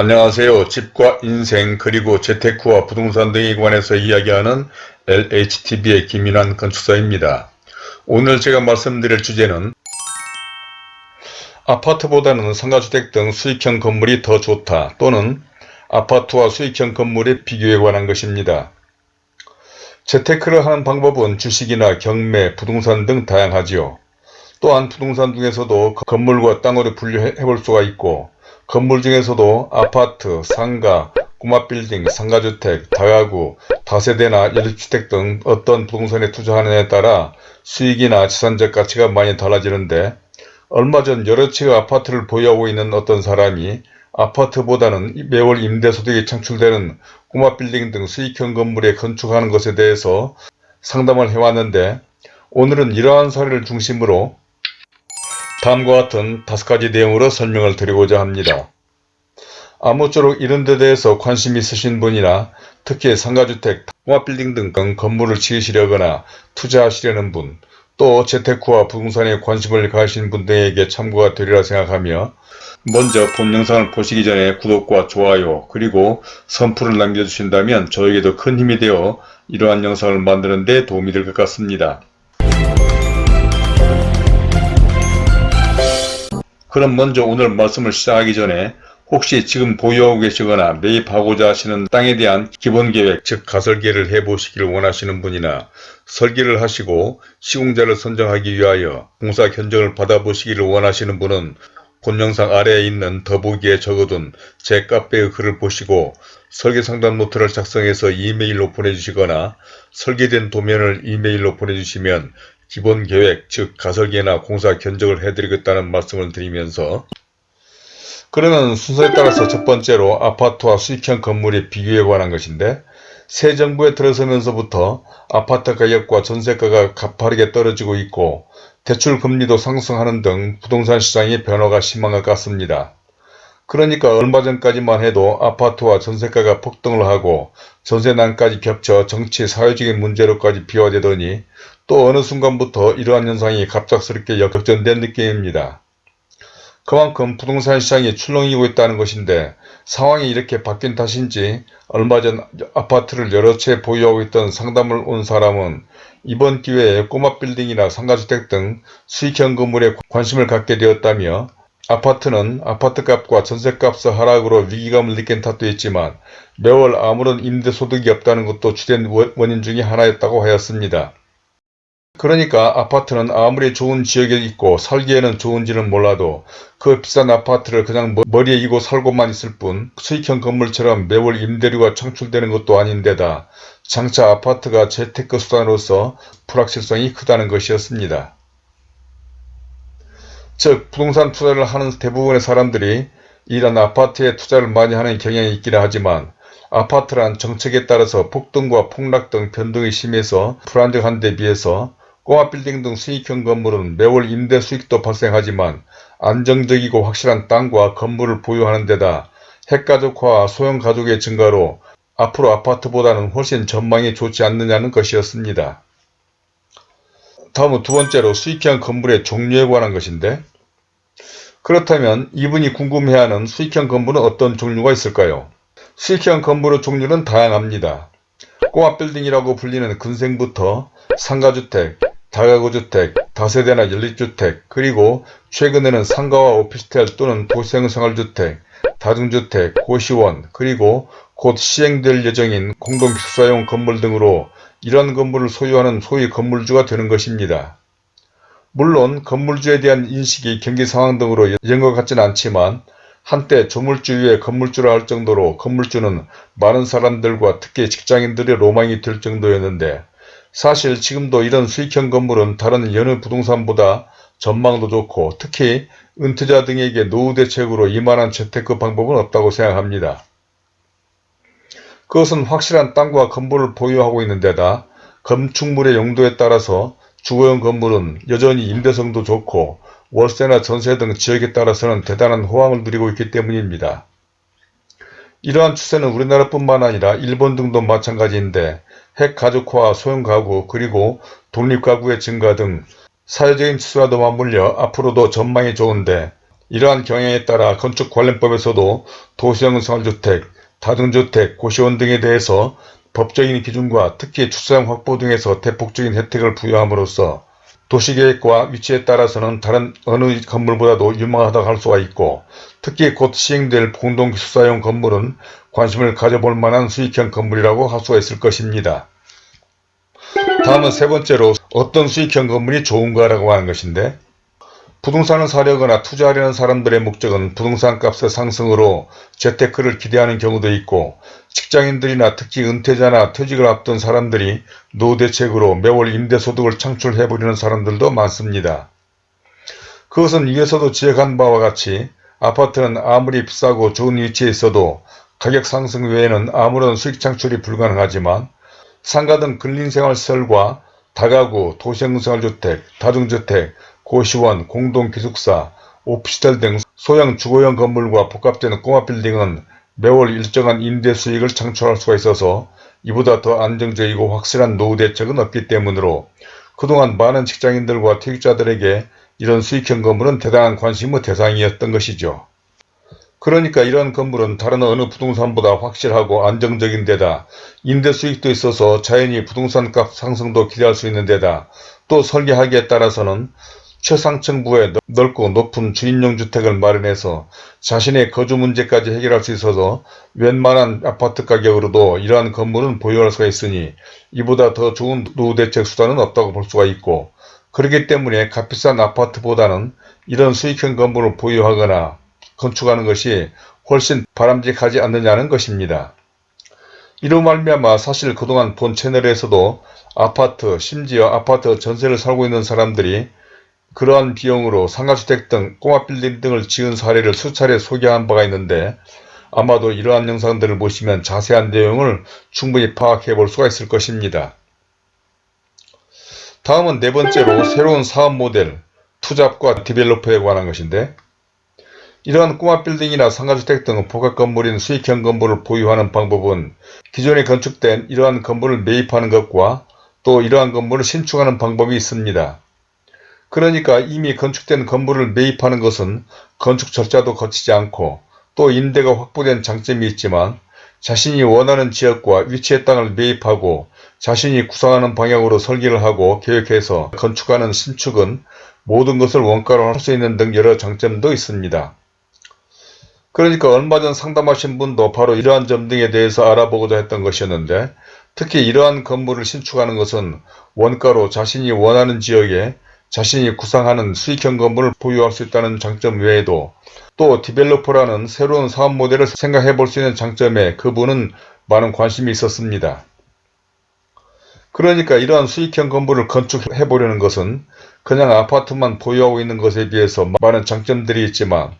안녕하세요. 집과 인생 그리고 재테크와 부동산 등에 관해서 이야기하는 LHTV의 김인환 건축사입니다. 오늘 제가 말씀드릴 주제는 아파트보다는 상가주택 등 수익형 건물이 더 좋다 또는 아파트와 수익형 건물의 비교에 관한 것입니다. 재테크를 하는 방법은 주식이나 경매, 부동산 등 다양하지요. 또한 부동산 중에서도 건물과 땅으로 분류해 볼 수가 있고 건물 중에서도 아파트, 상가, 꼬마빌딩, 상가주택, 다가구, 다세대나 연립주택 등 어떤 부동산에 투자하느냐에 따라 수익이나 지산적 가치가 많이 달라지는데 얼마 전 여러 채의 아파트를 보유하고 있는 어떤 사람이 아파트보다는 매월 임대소득이 창출되는 꼬마빌딩 등 수익형 건물에 건축하는 것에 대해서 상담을 해왔는데 오늘은 이러한 사례를 중심으로 다음과 같은 다섯 가지 내용으로 설명을 드리고자 합니다. 아무쪼록 이런 데 대해서 관심이 있으신 분이나 특히 상가주택, 통합빌딩 등 건물을 지으시려거나 투자하시려는 분, 또 재테크와 부동산에 관심을 가하신 분 등에게 참고가 되리라 생각하며 먼저 본 영상을 보시기 전에 구독과 좋아요 그리고 선풀을 남겨주신다면 저에게도 큰 힘이 되어 이러한 영상을 만드는 데 도움이 될 것 같습니다. 그럼 먼저 오늘 말씀을 시작하기 전에 혹시 지금 보유하고 계시거나 매입하고자 하시는 땅에 대한 기본계획 즉 가설계를 해보시기를 원하시는 분이나 설계를 하시고 시공자를 선정하기 위하여 공사 견적을 받아보시기를 원하시는 분은 본 영상 아래에 있는 더보기에 적어둔 제 카페의 글을 보시고 설계 상담 노트를 작성해서 이메일로 보내주시거나 설계된 도면을 이메일로 보내주시면 기본 계획 즉 가설계나 공사 견적을 해드리겠다는 말씀을 드리면서 그러면 순서에 따라서 첫 번째로 아파트와 수익형 건물의 비교에 관한 것인데 새 정부에 들어서면서부터 아파트 가격과 전세가가 가파르게 떨어지고 있고 대출 금리도 상승하는 등 부동산 시장의 변화가 심한 것 같습니다. 그러니까 얼마 전까지만 해도 아파트와 전세가가 폭등을 하고 전세난까지 겹쳐 정치 사회적인 문제로까지 비화되더니 또 어느 순간부터 이러한 현상이 갑작스럽게 역전된 느낌입니다. 그만큼 부동산 시장이 출렁이고 있다는 것인데 상황이 이렇게 바뀐 탓인지 얼마 전 아파트를 여러 채 보유하고 있던 상담을 온 사람은 이번 기회에 꼬마 빌딩이나 상가주택 등 수익형 건물에 관심을 갖게 되었다며 아파트는 아파트값과 전세값의 하락으로 위기감을 느낀 탓도 있지만 매월 아무런 임대소득이 없다는 것도 주된 원인 중의 하나였다고 하였습니다. 그러니까 아파트는 아무리 좋은 지역에 있고 살기에는 좋은지는 몰라도 그 비싼 아파트를 그냥 머리에 이고 살고만 있을 뿐 수익형 건물처럼 매월 임대료가 창출되는 것도 아닌데다 장차 아파트가 재테크 수단으로서 불확실성이 크다는 것이었습니다. 즉 부동산 투자를 하는 대부분의 사람들이 이런 아파트에 투자를 많이 하는 경향이 있기는 하지만 아파트란 정책에 따라서 폭등과 폭락 등 변동이 심해서 불안정한 데 비해서 꼬마 빌딩 등 수익형 건물은 매월 임대 수익도 발생하지만 안정적이고 확실한 땅과 건물을 보유하는 데다 핵가족화와 소형 가족의 증가로 앞으로 아파트보다는 훨씬 전망이 좋지 않느냐는 것이었습니다. 다음은 두 번째로 수익형 건물의 종류에 관한 것인데 그렇다면 이분이 궁금해하는 수익형 건물은 어떤 종류가 있을까요? 수익형 건물의 종류는 다양합니다. 꼬마빌딩이라고 불리는 근생부터 상가주택, 다가구주택, 다세대나 연립주택, 그리고 최근에는 상가와 오피스텔 또는 도시생활주택, 다중주택, 고시원, 그리고 곧 시행될 예정인 공동식사용 건물 등으로 이러한 건물을 소유하는 소위 건물주가 되는 것입니다. 물론 건물주에 대한 인식이 경기 상황 등으로 이런 것 같지는 않지만 한때 조물주 위에 건물주라 할 정도로 건물주는 많은 사람들과 특히 직장인들의 로망이 될 정도였는데 사실 지금도 이런 수익형 건물은 다른 여느 부동산보다 전망도 좋고 특히 은퇴자 등에게 노후 대책으로 이만한 재테크 방법은 없다고 생각합니다. 그것은 확실한 땅과 건물을 보유하고 있는 데다 건축물의 용도에 따라서 주거용 건물은 여전히 임대성도 좋고 월세나 전세 등 지역에 따라서는 대단한 호황을 누리고 있기 때문입니다. 이러한 추세는 우리나라뿐만 아니라 일본 등도 마찬가지인데 핵가족화, 소형가구, 그리고 독립가구의 증가 등 사회적인 지수와도 맞물려 앞으로도 전망이 좋은데 이러한 경향에 따라 건축 관련법에서도 도시형 생활주택, 다중주택, 고시원 등에 대해서 법적인 기준과 특히 주차장 확보 등에서 대폭적인 혜택을 부여함으로써 도시계획과 위치에 따라서는 다른 어느 건물보다도 유망하다고 할 수가 있고 특히 곧 시행될 공동기숙사용 건물은 관심을 가져볼 만한 수익형 건물이라고 할 수가 있을 것입니다. 다음은 세 번째로 어떤 수익형 건물이 좋은가라고 하는 것인데 부동산을 사려거나 투자하려는 사람들의 목적은 부동산 값의 상승으로 재테크를 기대하는 경우도 있고 직장인들이나 특히 은퇴자나 퇴직을 앞둔 사람들이 노후대책으로 매월 임대소득을 창출해버리는 사람들도 많습니다. 그것은 위에서도 지적한 바와 같이 아파트는 아무리 비싸고 좋은 위치에 있어도 가격 상승 외에는 아무런 수익 창출이 불가능하지만 상가 등 근린생활시설과 다가구, 도시형생활주택, 다중주택, 고시원, 공동기숙사, 오피스텔 등 소형 주거용 건물과 복합된 꼬마빌딩은 매월 일정한 임대 수익을 창출할 수가 있어서 이보다 더 안정적이고 확실한 노후 대책은 없기 때문으로 그동안 많은 직장인들과 퇴직자들에게 이런 수익형 건물은 대단한 관심의 대상이었던 것이죠. 그러니까 이런 건물은 다른 어느 부동산보다 확실하고 안정적인 데다 임대 수익도 있어서 자연히 부동산 값 상승도 기대할 수 있는 데다 또 설계하기에 따라서는 최상층 부에 넓고 높은 주인용 주택을 마련해서 자신의 거주 문제까지 해결할 수 있어서 웬만한 아파트 가격으로도 이러한 건물은 보유할 수가 있으니 이보다 더 좋은 노후 대책 수단은 없다고 볼 수가 있고 그렇기 때문에 값비싼 아파트보다는 이런 수익형 건물을 보유하거나 건축하는 것이 훨씬 바람직하지 않느냐는 것입니다. 이로 말미암아 사실 그동안 본 채널에서도 아파트 심지어 아파트 전세를 살고 있는 사람들이 그러한 비용으로 상가주택 등 꼬마빌딩 등을 지은 사례를 수차례 소개한 바가 있는데 아마도 이러한 영상들을 보시면 자세한 내용을 충분히 파악해 볼 수가 있을 것입니다. 다음은 네 번째로 새로운 사업 모델, 투잡과 디벨로퍼에 관한 것인데 이러한 꼬마 빌딩이나 상가주택 등 복합 건물인 수익형 건물을 보유하는 방법은 기존에 건축된 이러한 건물을 매입하는 것과 또 이러한 건물을 신축하는 방법이 있습니다. 그러니까 이미 건축된 건물을 매입하는 것은 건축 절차도 거치지 않고 또 임대가 확보된 장점이 있지만 자신이 원하는 지역과 위치의 땅을 매입하고 자신이 구상하는 방향으로 설계를 하고 계획해서 건축하는 신축은 모든 것을 원가로 할 수 있는 등 여러 장점도 있습니다. 그러니까 얼마 전 상담하신 분도 바로 이러한 점 등에 대해서 알아보고자 했던 것이었는데 특히 이러한 건물을 신축하는 것은 원가로 자신이 원하는 지역에 자신이 구상하는 수익형 건물을 보유할 수 있다는 장점 외에도 또 디벨로퍼라는 새로운 사업 모델을 생각해 볼 수 있는 장점에 그분은 많은 관심이 있었습니다. 그러니까 이러한 수익형 건물을 건축해 보려는 것은 그냥 아파트만 보유하고 있는 것에 비해서 많은 장점들이 있지만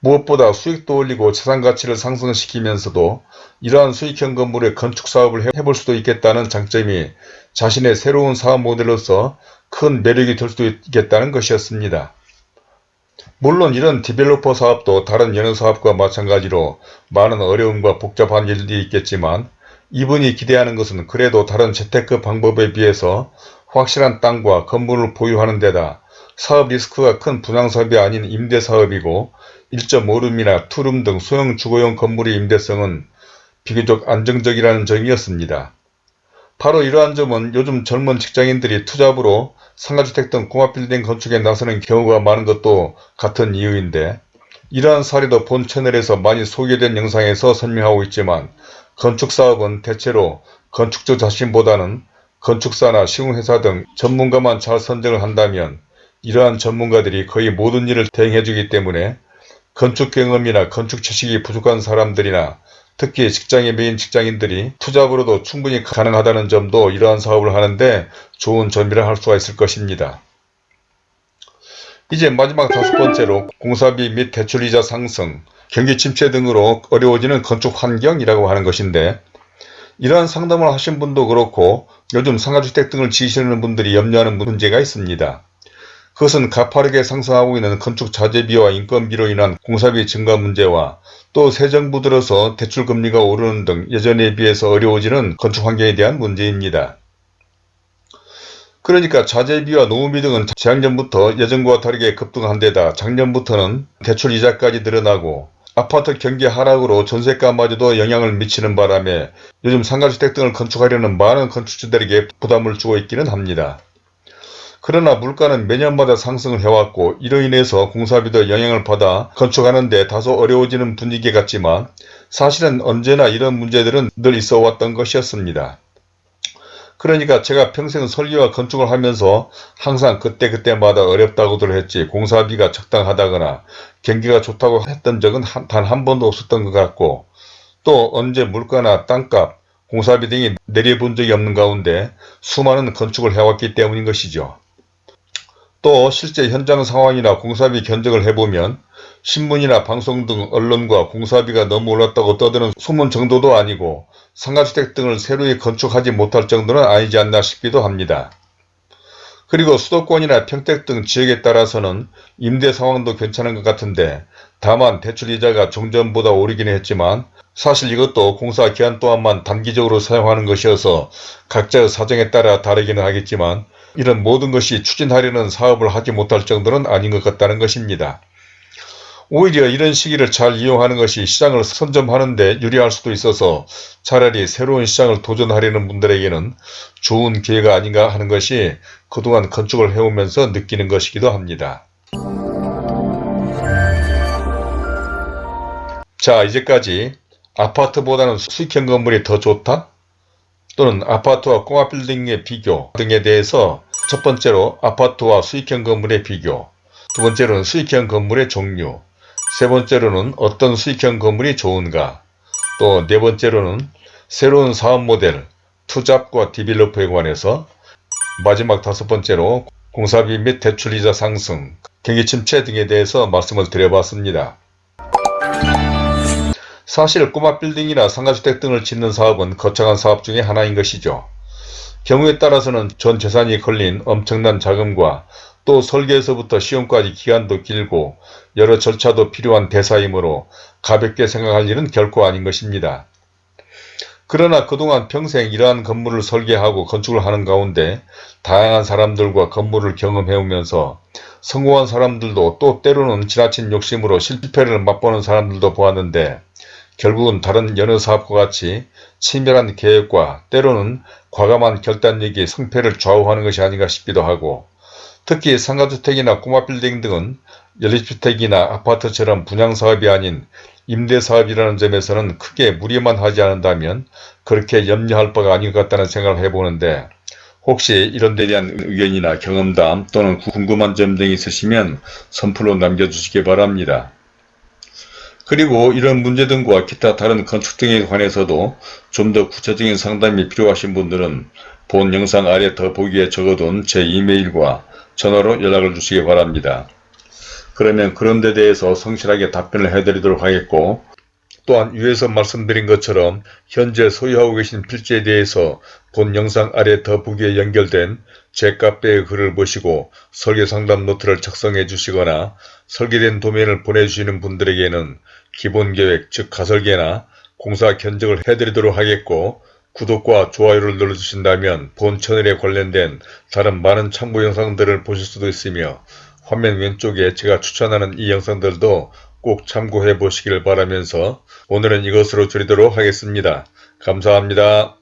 무엇보다 수익도 올리고 자산가치를 상승시키면서도 이러한 수익형 건물의 건축 사업을 해볼 수도 있겠다는 장점이 자신의 새로운 사업 모델로서 큰 매력이 될 수도 있겠다는 것이었습니다. 물론 이런 디벨로퍼 사업도 다른 여느 사업과 마찬가지로 많은 어려움과 복잡한 일들이 있겠지만 이분이 기대하는 것은 그래도 다른 재테크 방법에 비해서 확실한 땅과 건물을 보유하는 데다 사업 리스크가 큰 분양사업이 아닌 임대사업이고 1.5룸이나 투룸 등 소형 주거용 건물의 임대성은 비교적 안정적이라는 점이었습니다. 바로 이러한 점은 요즘 젊은 직장인들이 투잡으로 상가주택 등 복합빌딩 건축에 나서는 경우가 많은 것도 같은 이유인데 이러한 사례도 본 채널에서 많이 소개된 영상에서 설명하고 있지만 건축사업은 대체로 건축주 자신보다는 건축사나 시공회사 등 전문가만 잘 선정을 한다면 이러한 전문가들이 거의 모든 일을 대행해 주기 때문에 건축 경험이나 건축 지식이 부족한 사람들이나 특히 직장에 매인 직장인들이 투잡으로도 충분히 가능하다는 점도 이러한 사업을 하는데 좋은 점이라 할 수가 있을 것입니다. 이제 마지막 다섯 번째로 공사비 및 대출이자 상승, 경기 침체 등으로 어려워지는 건축 환경이라고 하는 것인데 이러한 상담을 하신 분도 그렇고 요즘 상가주택 등을 지으시는 분들이 염려하는 문제가 있습니다. 그것은 가파르게 상승하고 있는 건축 자재비와 인건비로 인한 공사비 증가 문제와 또 새 정부 들어서 대출금리가 오르는 등 예전에 비해서 어려워지는 건축 환경에 대한 문제입니다. 그러니까 자재비와 노후비 등은 재작년부터 예전과 다르게 급등한 데다 작년부터는 대출 이자까지 늘어나고 아파트 경기 하락으로 전세가마저도 영향을 미치는 바람에 요즘 상가주택 등을 건축하려는 많은 건축주들에게 부담을 주고 있기는 합니다. 그러나 물가는 매년마다 상승을 해왔고 이로 인해서 공사비도 영향을 받아 건축하는 데 다소 어려워지는 분위기 같지만 사실은 언제나 이런 문제들은 늘 있어 왔던 것이었습니다. 그러니까 제가 평생 설계와 건축을 하면서 항상 그때그때마다 어렵다고들 했지 공사비가 적당하다거나 경기가 좋다고 했던 적은 단 한 번도 없었던 것 같고 또 언제 물가나 땅값, 공사비 등이 내려본 적이 없는 가운데 수많은 건축을 해왔기 때문인 것이죠. 또 실제 현장 상황이나 공사비 견적을 해보면 신문이나 방송 등 언론과 공사비가 너무 올랐다고 떠드는 소문 정도도 아니고 상가주택 등을 새로이 건축하지 못할 정도는 아니지 않나 싶기도 합니다. 그리고 수도권이나 평택 등 지역에 따라서는 임대 상황도 괜찮은 것 같은데 다만 대출이자가 종전보다 오르긴 했지만 사실 이것도 공사 기한 동안만 단기적으로 사용하는 것이어서 각자의 사정에 따라 다르기는 하겠지만 이런 모든 것이 추진하려는 사업을 하지 못할 정도는 아닌 것 같다는 것입니다. 오히려 이런 시기를 잘 이용하는 것이 시장을 선점하는 데 유리할 수도 있어서 차라리 새로운 시장을 도전하려는 분들에게는 좋은 기회가 아닌가 하는 것이 그동안 건축을 해오면서 느끼는 것이기도 합니다. 자 이제까지 아파트보다는 수익형 건물이 더 좋다? 또는 아파트와 꼬마빌딩의 비교 등에 대해서 첫 번째로 아파트와 수익형 건물의 비교 두 번째로는 수익형 건물의 종류 세 번째로는 어떤 수익형 건물이 좋은가 또 네 번째로는 새로운 사업 모델 투잡과 디벨로퍼에 관해서 마지막 다섯 번째로 공사비 및 대출이자 상승, 경기 침체 등에 대해서 말씀을 드려봤습니다. 사실 꼬마 빌딩이나 상가주택 등을 짓는 사업은 거창한 사업 중의 하나인 것이죠. 경우에 따라서는 전 재산이 걸린 엄청난 자금과 또 설계에서부터 시험까지 기간도 길고 여러 절차도 필요한 대사이므로 가볍게 생각할 일은 결코 아닌 것입니다. 그러나 그동안 평생 이러한 건물을 설계하고 건축을 하는 가운데 다양한 사람들과 건물을 경험해오면서 성공한 사람들도 또 때로는 지나친 욕심으로 실패를 맛보는 사람들도 보았는데 결국은 다른 여느 사업과 같이 치밀한 계획과 때로는 과감한 결단력이 성패를 좌우하는 것이 아닌가 싶기도 하고 특히 상가주택이나 꼬마빌딩 등은 연립주택이나 아파트처럼 분양사업이 아닌 임대사업이라는 점에서는 크게 무리만 하지 않는다면 그렇게 염려할 바가 아닌 것 같다는 생각을 해보는데 혹시 이런 데 대한 의견이나 경험담 또는 궁금한 점 등이 있으시면 선플로 남겨주시기 바랍니다. 그리고 이런 문제 등과 기타 다른 건축 등에 관해서도 좀 더 구체적인 상담이 필요하신 분들은 본 영상 아래 더보기에 적어둔 제 이메일과 전화로 연락을 주시기 바랍니다. 그러면 그런 데 대해서 성실하게 답변을 해드리도록 하겠고 또한 위에서 말씀드린 것처럼 현재 소유하고 계신 필지에 대해서 본 영상 아래 더보기에 연결된 제 카페의 글을 보시고 설계상담 노트를 작성해 주시거나 설계된 도면을 보내주시는 분들에게는 기본계획 즉 가설계나 공사 견적을 해드리도록 하겠고 구독과 좋아요를 눌러주신다면 본 채널에 관련된 다른 많은 참고 영상들을 보실 수도 있으며 화면 왼쪽에 제가 추천하는 이 영상들도 꼭 참고해 보시길 바라면서 오늘은 이것으로 줄이도록 하겠습니다. 감사합니다.